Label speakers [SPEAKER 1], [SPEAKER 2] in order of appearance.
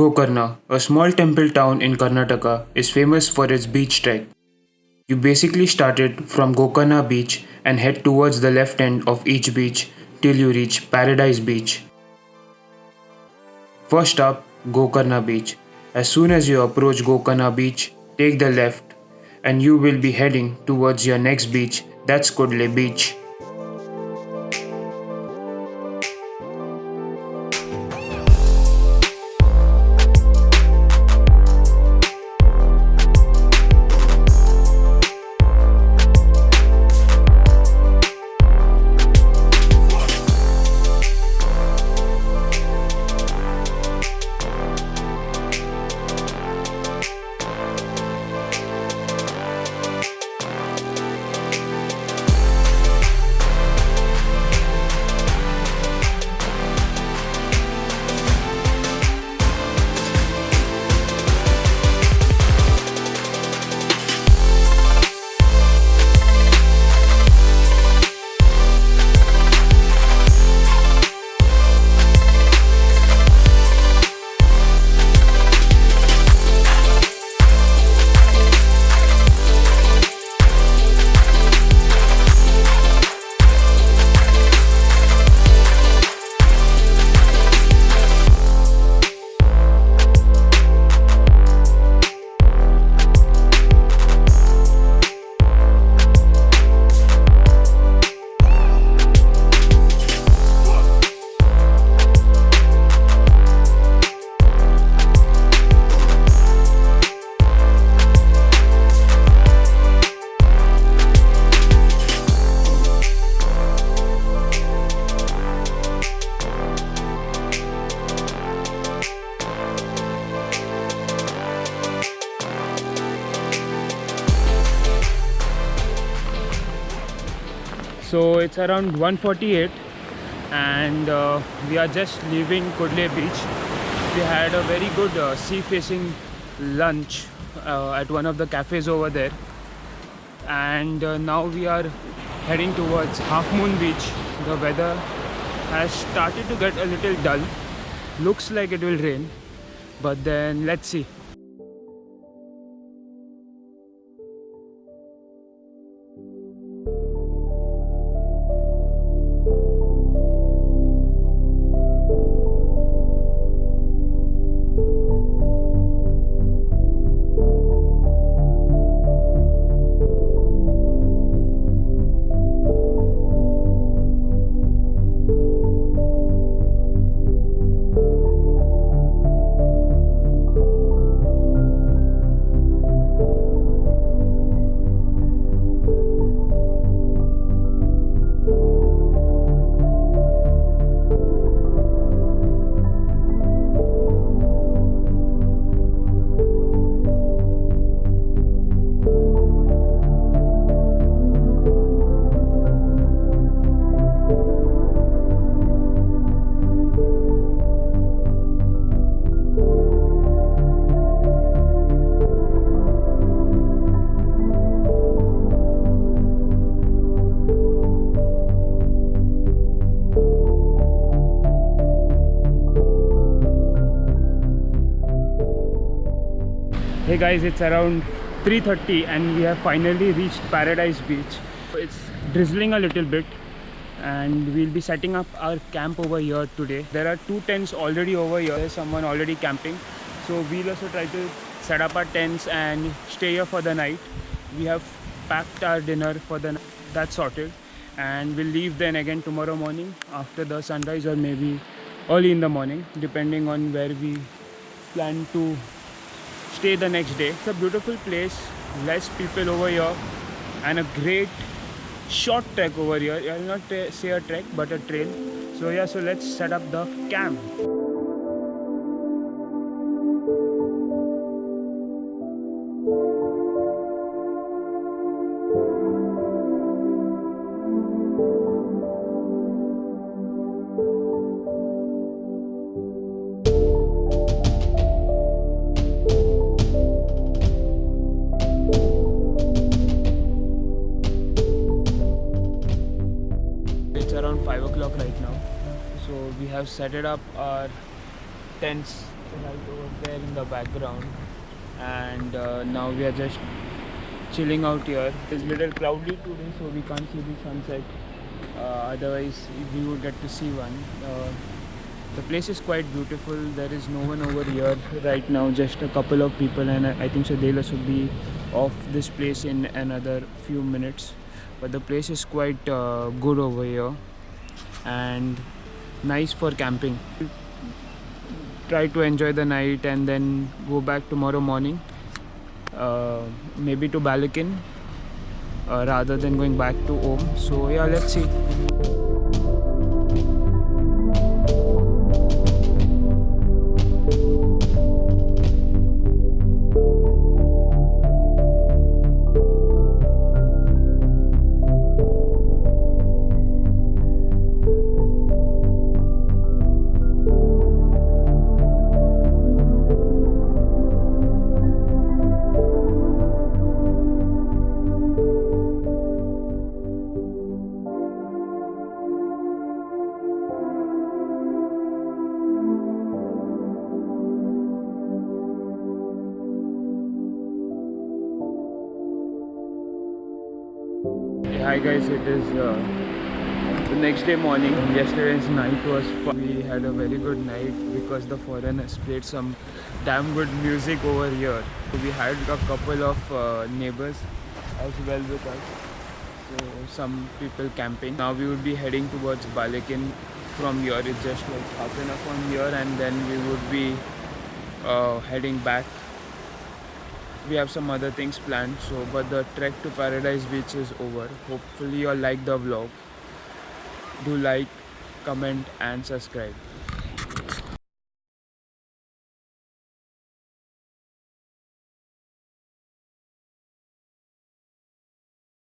[SPEAKER 1] Gokarna, a small temple town in Karnataka, is famous for its beach trek. You basically started from Gokarna beach and head towards the left end of each beach till you reach Paradise Beach. First up, Gokarna Beach. As soon as you approach Gokarna Beach, take the left and you will be heading towards your next beach, that's Kudle Beach. So it's around 148 and uh, we are just leaving Kudle beach. We had a very good uh, sea facing lunch uh, at one of the cafes over there. And uh, now we are heading towards half moon beach. The weather has started to get a little dull. Looks like it will rain but then let's see hey guys it's around 3:30 and we have finally reached paradise beach. It's drizzling a little bit and we'll be setting up our camp over here today. There are two tents already over here. There's someone already camping. So we'll also try to set up our tents and stay here for the night. We have packed our dinner for the night. That's sorted. And we'll leave then again tomorrow morning after the sunrise or maybe early in the morning depending on where we plan to stay the next day. It's a beautiful place. Less people over here. And a great short trek over here. I'll not say a trek but a trail so yeah so let's set up the camp have set it up our tents right over there in the background. And uh, now we are just chilling out here. It's a little cloudy today so we can't see the sunset. Uh, otherwise we would get to see one. Uh, the place is quite beautiful. There is no one over here right now just a couple of people and i think so they'll be off this place in another few minutes. But the place is quite uh, good over here. And nice for camping. Try to enjoy the night and then go back tomorrow morning uh, maybe to Belekan uh, rather than going back to Om so yeah let's see Hi guys, it is uh, the next day morning. Yesterday's night was fun. We had a very good night because the foreigners played some damn good music over here. We had a couple of uh, neighbors as well with us. So some people camping. Now we would be heading towards Belekan from here. It's just like half an hour from here and then we would be uh, heading back we have some other things planned so but the trek to paradise beach is over. Hopefully you all like the vlog. Do like comment and subscribe